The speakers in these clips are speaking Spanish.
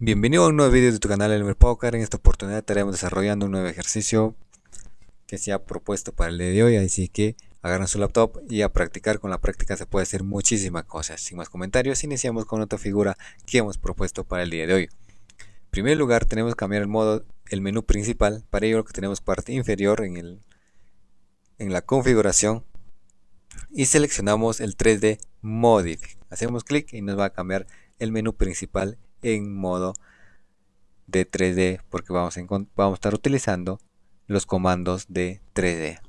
Bienvenido a un nuevo video de tu canal Elmer Poker. En esta oportunidad estaremos desarrollando un nuevo ejercicio que se ha propuesto para el día de hoy. Así que agarran su laptop y a practicar. Con la práctica se puede hacer muchísimas cosas. Sin más comentarios, iniciamos con otra figura que hemos propuesto para el día de hoy. En primer lugar, tenemos que cambiar el modo, el menú principal. Para ello, que tenemos parte inferior en, el, en la configuración y seleccionamos el 3D Modify. Hacemos clic y nos va a cambiar el menú principal en modo de 3D porque vamos a, estar utilizando los comandos de 3D.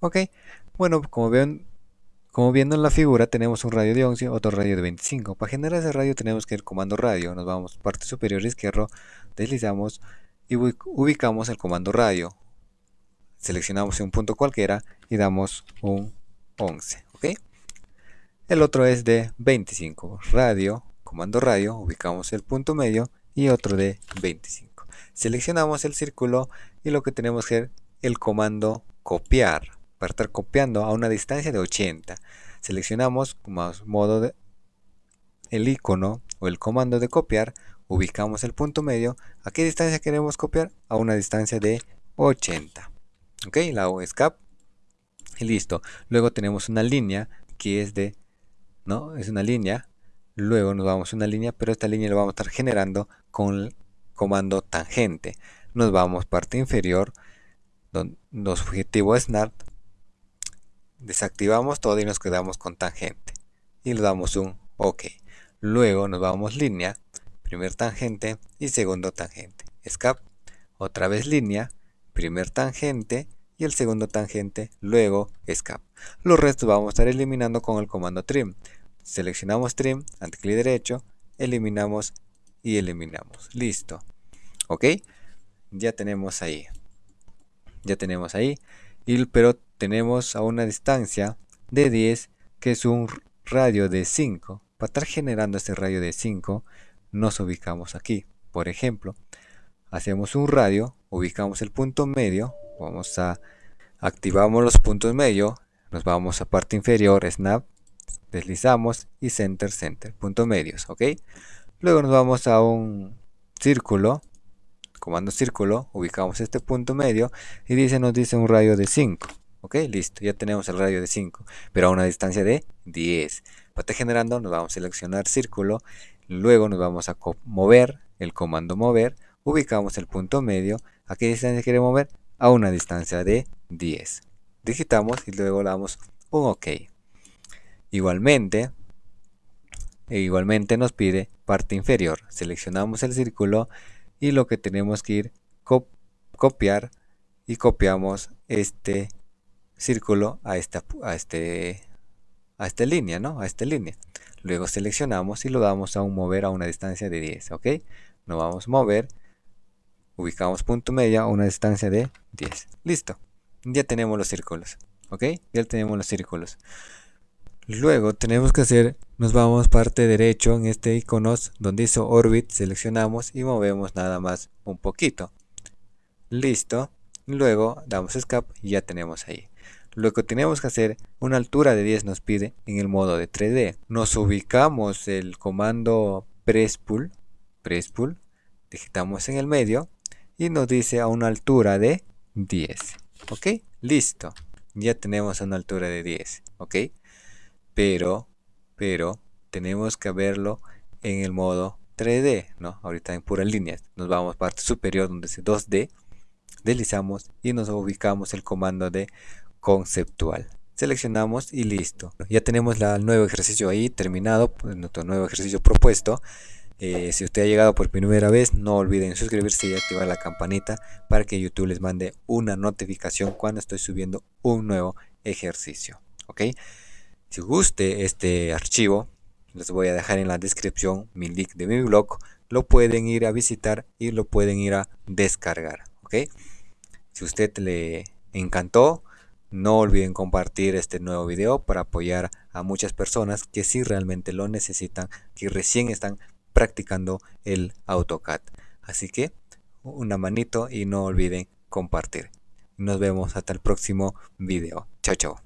Ok, bueno, como ven, como viendo en la figura tenemos un radio de 11, otro radio de 25. Para generar ese radio tenemos que ir comando radio, nos vamos parte superior izquierdo, deslizamos y ubicamos el comando radio. Seleccionamos un punto cualquiera y damos un 11. ¿ok? El otro es de 25, radio comando radio, ubicamos el punto medio y otro de 25. Seleccionamos el círculo y lo que tenemos que el comando copiar para estar copiando a una distancia de 80. Seleccionamos más modo el icono o el comando de copiar, ubicamos el punto medio. ¿A qué distancia queremos copiar? A una distancia de 80. Ok, la hago y listo. Luego tenemos una línea que es de, ¿no? Es una línea Luego nos vamos a una línea, pero esta línea la vamos a estar generando con el comando tangente. Nos vamos parte inferior, donde los objetivos snap, desactivamos todo y nos quedamos con tangente. Y le damos un OK. Luego nos vamos línea, primer tangente y segundo tangente. Escape, otra vez línea, primer tangente y el segundo tangente, luego escape. Los restos vamos a estar eliminando con el comando trim seleccionamos trim, clic derecho, eliminamos y eliminamos. Listo. ¿Ok? Ya tenemos ahí. Ya tenemos ahí. Y, pero tenemos a una distancia de 10 que es un radio de 5. Para estar generando este radio de 5 nos ubicamos aquí. Por ejemplo, hacemos un radio, ubicamos el punto medio, vamos a activamos los puntos medio, nos vamos a parte inferior, snap, deslizamos y center center punto medios ok luego nos vamos a un círculo comando círculo ubicamos este punto medio y dice nos dice un radio de 5 ok listo ya tenemos el radio de 5 pero a una distancia de 10 para generando nos vamos a seleccionar círculo luego nos vamos a mover el comando mover ubicamos el punto medio a qué distancia quiere mover a una distancia de 10 digitamos y luego le damos un ok Igualmente, e igualmente nos pide parte inferior. Seleccionamos el círculo y lo que tenemos que ir copiar y copiamos este círculo a esta a este a esta línea, ¿no? A esta línea. Luego seleccionamos y lo damos a un mover a una distancia de 10, ¿ok? Nos vamos a mover, ubicamos punto medio a una distancia de 10. Listo. Ya tenemos los círculos, ¿ok? Ya tenemos los círculos. Luego tenemos que hacer, nos vamos parte derecho en este iconos donde hizo orbit, seleccionamos y movemos nada más un poquito. Listo. Luego damos escape y ya tenemos ahí. Lo que tenemos que hacer, una altura de 10 nos pide en el modo de 3D. Nos ubicamos el comando press pull, press pull, digitamos en el medio y nos dice a una altura de 10. ¿Ok? Listo. Ya tenemos una altura de 10. ¿Ok? Pero, pero tenemos que verlo en el modo 3D, ¿no? Ahorita en pura línea. Nos vamos a parte superior donde dice 2D, deslizamos y nos ubicamos el comando de conceptual. Seleccionamos y listo. Ya tenemos el nuevo ejercicio ahí terminado, pues, nuestro nuevo ejercicio propuesto. Eh, si usted ha llegado por primera vez, no olviden suscribirse y activar la campanita para que YouTube les mande una notificación cuando estoy subiendo un nuevo ejercicio. ¿Ok? Si guste este archivo, les voy a dejar en la descripción mi link de mi blog. Lo pueden ir a visitar y lo pueden ir a descargar. ¿ok? Si usted le encantó, no olviden compartir este nuevo video para apoyar a muchas personas que sí realmente lo necesitan, que recién están practicando el AutoCAD. Así que una manito y no olviden compartir. Nos vemos hasta el próximo video. Chao, chao.